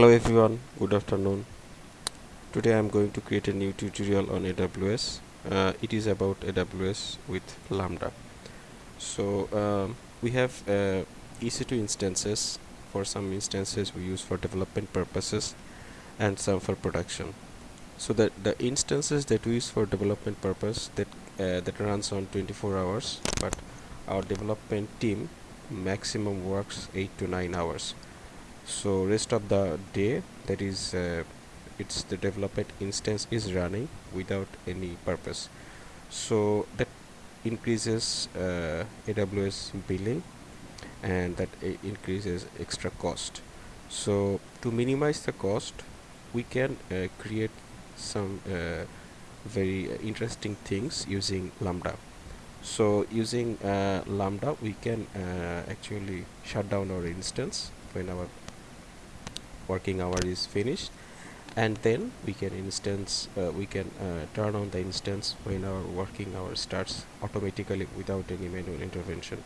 hello everyone. Good afternoon. Today I'm going to create a new tutorial on AWS uh, it is about AWS with Lambda. So um, we have uh, EC2 instances. For some instances we use for development purposes and some for production. So that the instances that we use for development purpose that uh, that runs on 24 hours but our development team maximum works 8 to 9 hours so rest of the day that is uh, it's the development instance is running without any purpose. So that increases uh, AWS billing and that increases extra cost. So to minimize the cost we can uh, create some uh, very interesting things using lambda. So using uh, lambda we can uh, actually shut down our instance when our working hour is finished and then we can instance uh, we can uh, turn on the instance when our working hour starts automatically without any manual intervention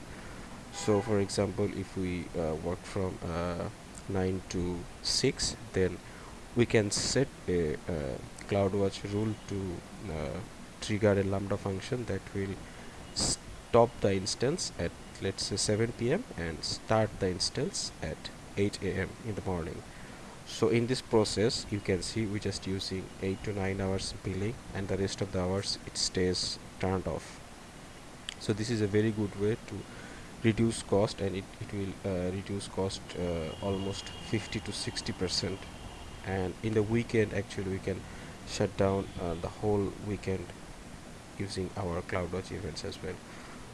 so for example if we uh, work from uh, 9 to 6 then we can set a uh, CloudWatch rule to uh, trigger a lambda function that will stop the instance at let's say 7 p.m. and start the instance at 8 a.m. in the morning so in this process you can see we're just using 8 to 9 hours billing and the rest of the hours it stays turned off. So this is a very good way to reduce cost and it, it will uh, reduce cost uh, almost 50 to 60 percent. And in the weekend actually we can shut down uh, the whole weekend using our CloudWatch events as well.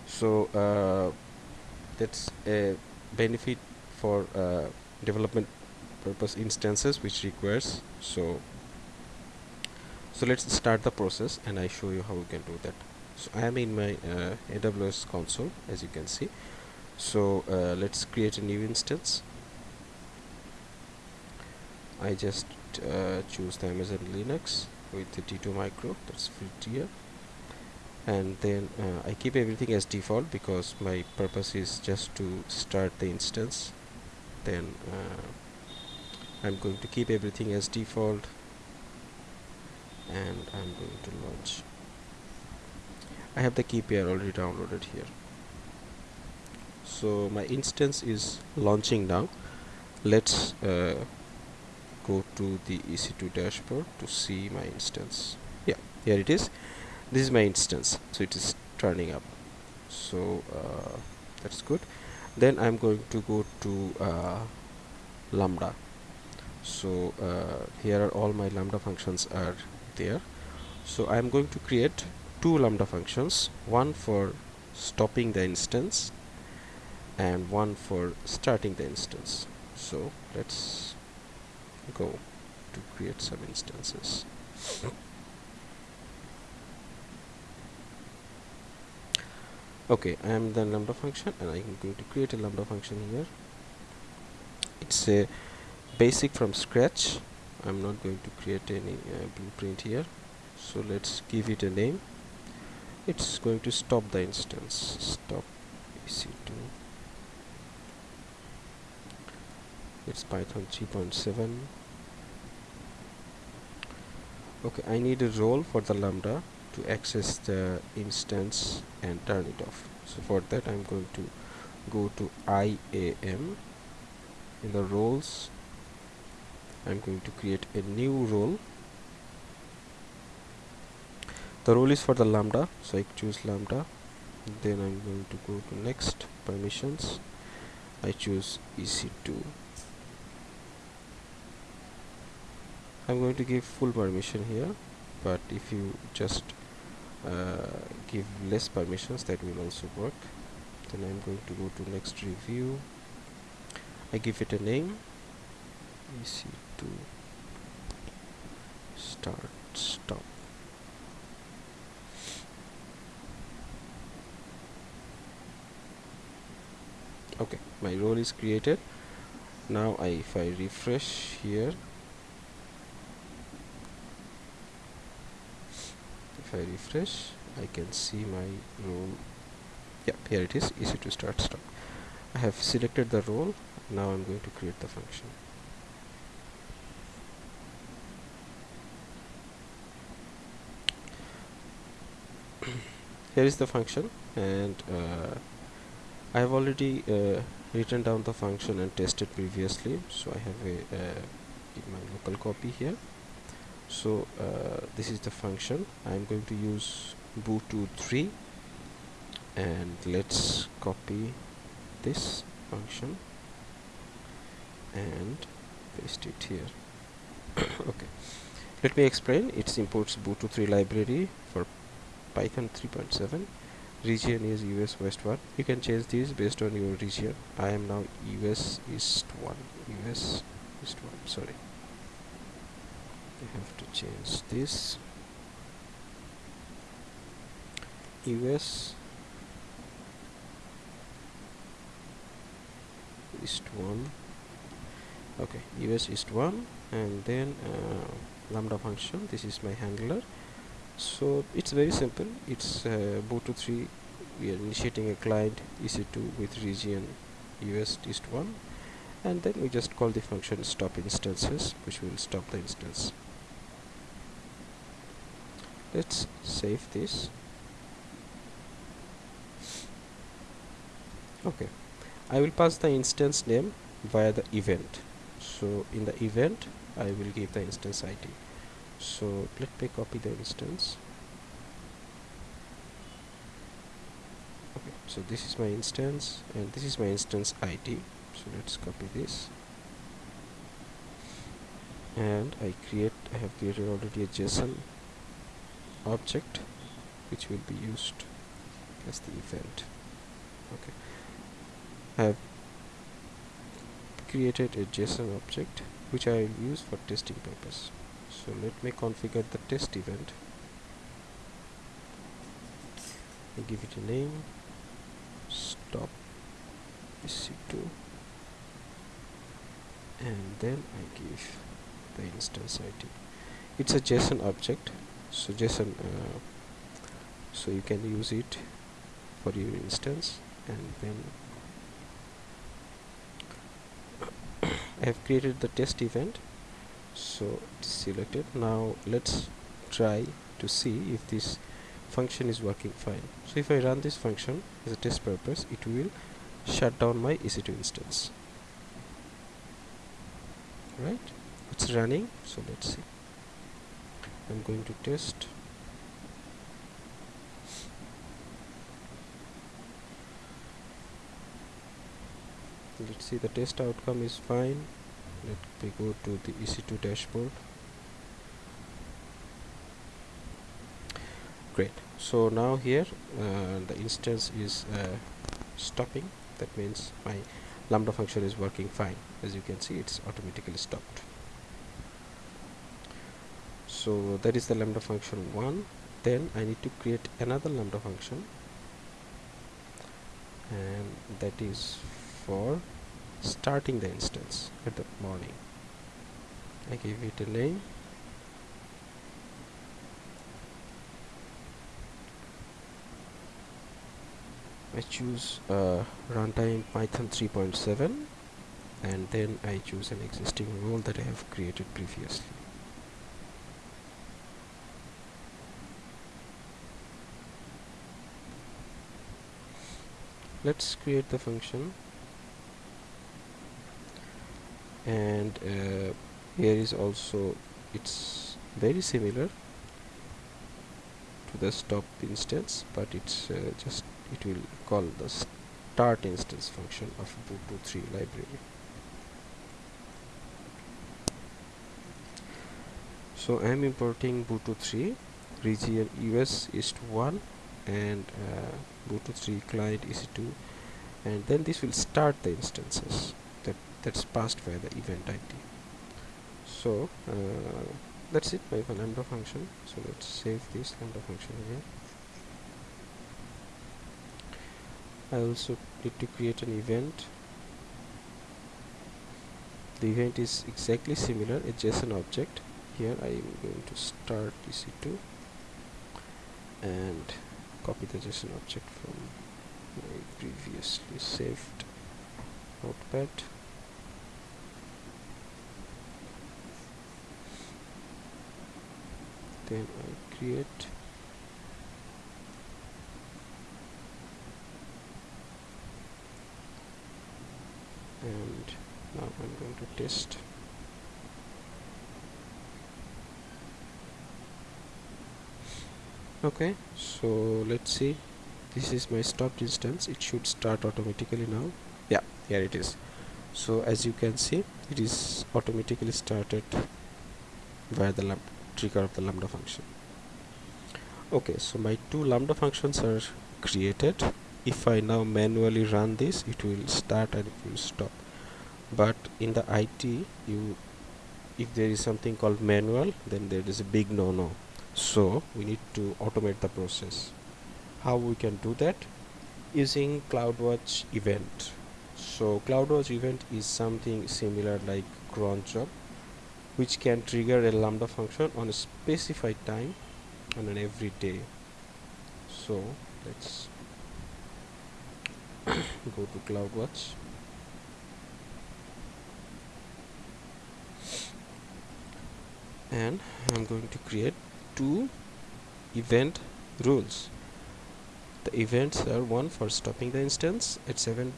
So uh, that's a benefit for uh, development purpose instances which requires. So so let's start the process and I show you how we can do that. So I am in my uh, AWS console as you can see. So uh, let's create a new instance. I just uh, choose the Amazon Linux with the T2 micro that's free tier and then uh, I keep everything as default because my purpose is just to start the instance. Then uh, I'm going to keep everything as default and I'm going to launch. I have the key pair already downloaded here. So my instance is launching now. Let's uh, go to the EC2 dashboard to see my instance. Yeah here it is. This is my instance so it is turning up. So uh, that's good. Then I'm going to go to uh, lambda so uh, here are all my lambda functions are there. So I'm going to create two lambda functions one for stopping the instance and one for starting the instance. So let's go to create some instances. Okay I am the lambda function and I'm going to create a lambda function here. It's a basic from scratch. I'm not going to create any uh, blueprint here. So let's give it a name. It's going to stop the instance. Stop ec2 it's python 3.7 okay I need a role for the lambda to access the instance and turn it off. So for that I'm going to go to IAM in the roles I'm going to create a new role. The role is for the lambda so I choose lambda. Then I'm going to go to next permissions. I choose EC2 I'm going to give full permission here but if you just uh, give less permissions that will also work. Then I'm going to go to next review. I give it a name ec2 start stop. Okay my role is created. Now I, if I refresh here if I refresh I can see my role. Yeah here it is. EC2 start stop. I have selected the role. Now I'm going to create the function here is the function and uh, I have already uh, written down the function and tested previously. So I have a uh, my local copy here. So uh, this is the function. I'm going to use boto3 and let's copy this function and paste it here. Okay. Let me explain. It imports boto3 library for python 3.7 region is us west 1 you can change this based on your region. I am now us east 1 us east 1 sorry. I have to change this. US east 1 okay US east 1 and then uh, lambda function. This is my handler so it's very simple. It's uh, boto3 we are initiating a client ec2 with region us east 1 and then we just call the function stop instances which will stop the instance. Let's save this. Okay. I will pass the instance name via the event. So in the event I will give the instance ID so let me copy the instance. Okay so this is my instance and this is my instance ID so let's copy this. And I create I have created already a JSON object which will be used as the event. Okay. I have created a JSON object which I will use for testing purpose so let me configure the test event. I give it a name. Stop ec2 and then I give the instance ID it's a JSON object. So JSON uh, so you can use it for your instance. And then I have created the test event so it's selected. Now let's try to see if this function is working fine. So if I run this function as a test purpose it will shut down my EC2 instance. Right? It's running. So let's see. I'm going to test. Let's see the test outcome is fine let me go to the EC2 dashboard. Great. So now here uh, the instance is uh, stopping. That means my lambda function is working fine. As you can see it's automatically stopped. So that is the lambda function 1 then I need to create another lambda function. And that is for starting the instance at the morning. I give it a name I choose uh, runtime python 3.7 and then I choose an existing role that I have created previously. Let's create the function and uh, here is also it's very similar to the stop instance but it's uh, just it will call the start instance function of boto3 library. So I am importing boto3 region US east 1 and uh, boto3 client ec2 and then this will start the instances that's passed by the event id so uh, that's it by the lambda function. So let's save this lambda function again. I also need to create an event. The event is exactly similar a JSON object. Here I am going to start ec2 and copy the JSON object from my previously saved notepad Okay, I create. And now I'm going to test. Okay so let's see. This is my stopped instance. It should start automatically now. Yeah here it is. So as you can see it is automatically started via the lamp trigger of the lambda function. Okay so my two lambda functions are created. If I now manually run this it will start and it will stop. But in the IT you if there is something called manual then there is a big no-no. So we need to automate the process. How we can do that? Using CloudWatch event. So CloudWatch event is something similar like cron job which can trigger a lambda function on a specified time on an every day. So let's go to CloudWatch and I'm going to create two event rules. The events are one for stopping the instance at 7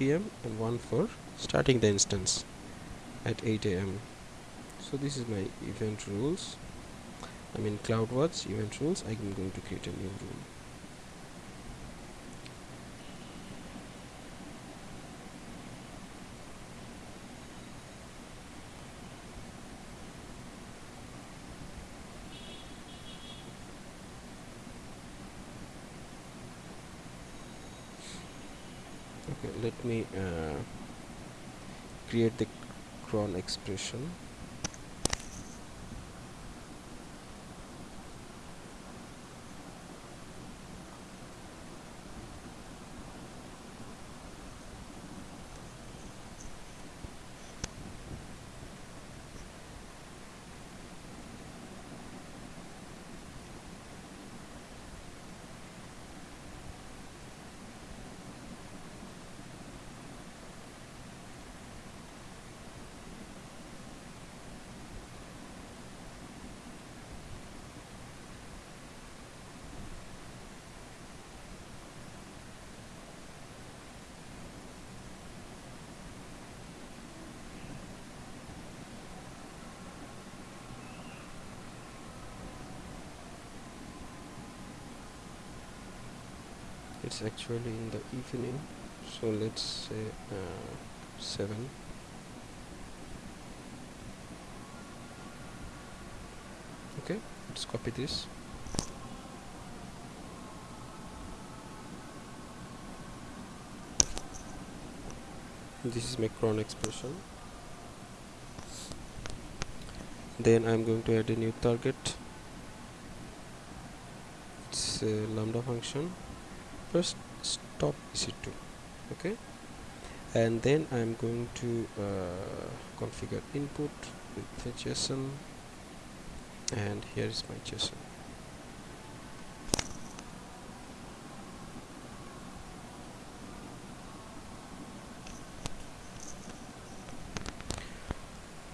pm and one for starting the instance at 8 am so this is my event rules. I mean CloudWatch event rules. I'm going to create a new rule. Okay let me uh, create the cron expression it's actually in the evening so let's say uh, 7 okay let's copy this. This is my cron expression. Then I'm going to add a new target. It's a lambda function first stop EC2 okay? And then I'm going to uh, configure input with the JSON. And here is my JSON.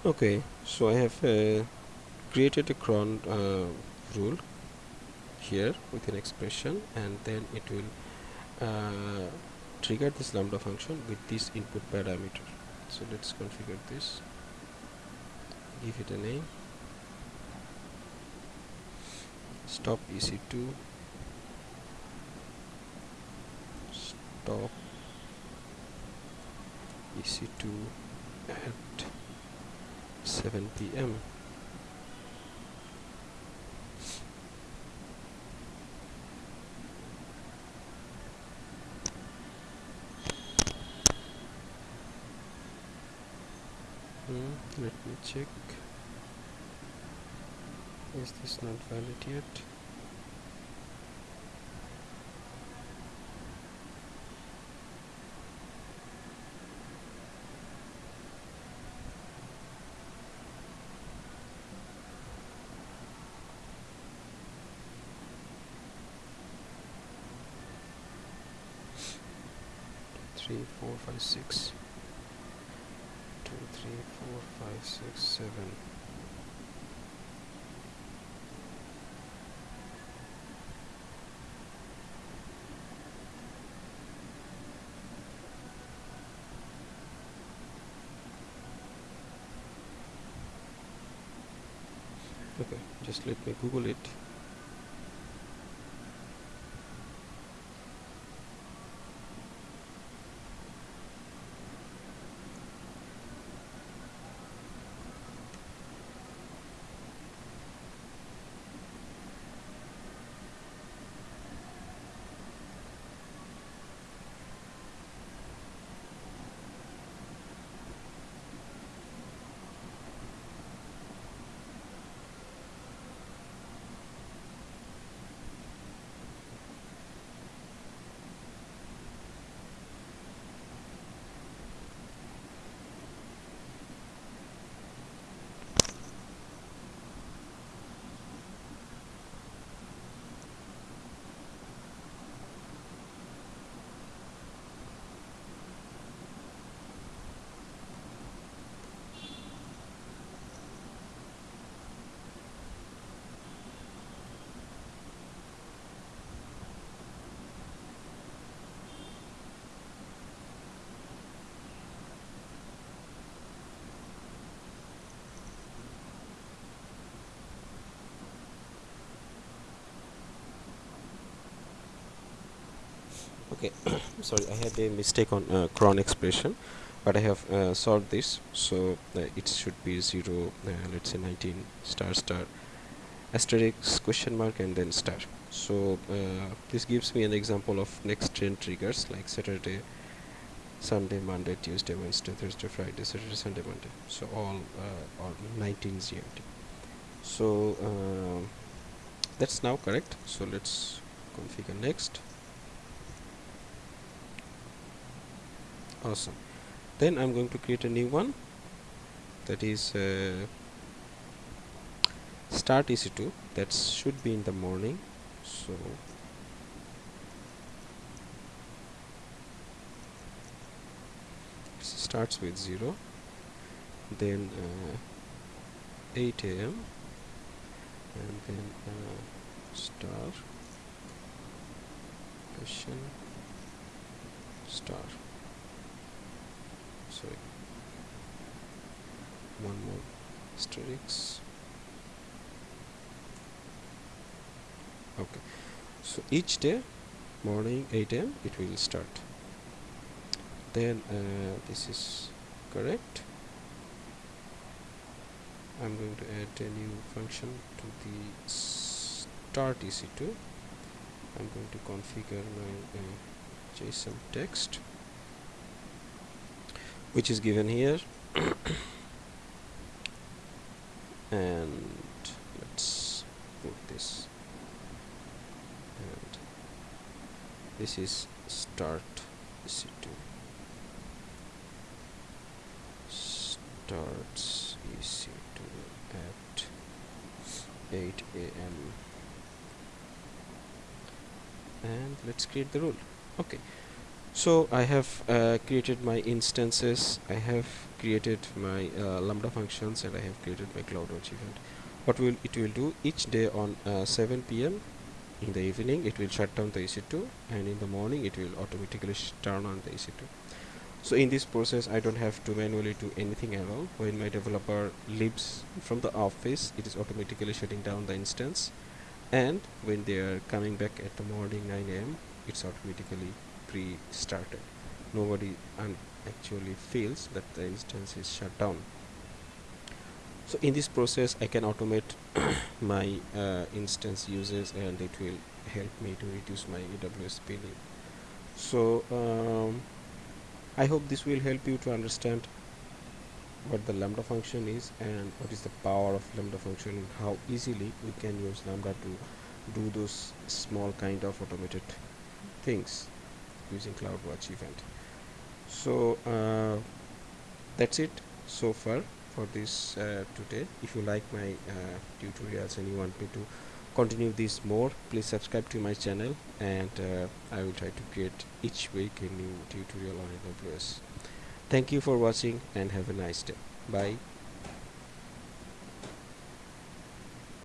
Okay so I have uh, created a cron uh, rule here with an expression and then it will uh, trigger this lambda function with this input parameter. So let's configure this. Give it a name. Stop ec2 stop ec2 at 7 p.m. Hmm, let me check. Is this not valid yet? Three four five six four, five, six, seven. Okay, just let me Google it. Okay sorry I had a mistake on uh, cron expression but I have uh, solved this. So uh, it should be 0 uh, let's say 19 star star asterisk question mark and then star. So uh, this gives me an example of next 10 triggers like Saturday Sunday Monday Tuesday Wednesday Thursday Friday Saturday Sunday Monday. So all uh, all 19 GMT so that's now correct. So let's configure next awesome. Then I'm going to create a new one. That is uh, start EC2 that should be in the morning. So starts with 0 then uh, 8 a.m. and then uh, star. Question. Star sorry. One more. Asterisk okay. So each day morning 8 am it will start. Then uh, this is correct. I'm going to add a new function to the start EC2 I'm going to configure my uh, JSON text which is given here. And let's put this. And this is start c2 starts EC2 at 8 a.m. and let's create the rule. Okay so I have uh, created my instances I have created my uh, lambda functions and I have created my CloudWatch event what will it will do each day on uh, 7 p.m. in the evening it will shut down the EC2 and in the morning it will automatically turn on the EC2 so in this process I don't have to manually do anything at all when my developer leaves from the office it is automatically shutting down the instance and when they are coming back at the morning 9 a.m. it's automatically pre-started. Nobody actually feels that the instance is shut down. So in this process I can automate my uh, instance uses and it will help me to reduce my AWS billing. So um, I hope this will help you to understand what the lambda function is and what is the power of lambda function and how easily we can use lambda to do those small kind of automated things using CloudWatch event. So uh, that's it so far for this uh, today. If you like my uh, tutorials and you want me to continue this more please subscribe to my channel and uh, I will try to create each week a new tutorial on AWS thank you for watching and have a nice day. Bye